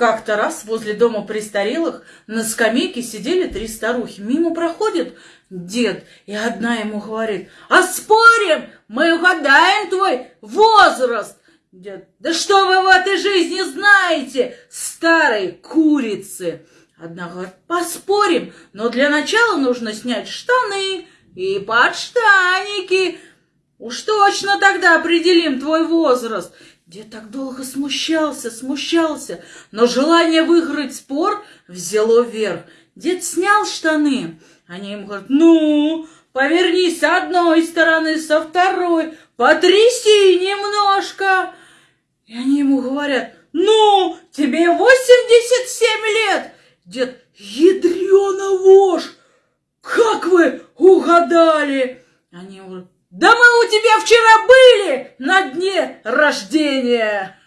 Как-то раз возле дома престарелых на скамейке сидели три старухи. Мимо проходит дед, и одна ему говорит, «А спорим, мы угадаем твой возраст!» Дед, «Да что вы в этой жизни знаете, старой курицы!» Одна говорит, «Поспорим, но для начала нужно снять штаны и подштаники. Уж точно тогда определим твой возраст!» Дед так долго смущался, смущался, но желание выиграть спор взяло верх. Дед снял штаны. Они ему говорят, ну, повернись с одной стороны, со второй, потряси немножко. И они ему говорят, ну, тебе 87 лет. Дед, ядрена вошь, как вы угадали? Они ему говорят, да мы у тебя вчера были на дне рождения.